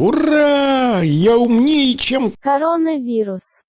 Ура! Я умнее, чем... Коронавирус.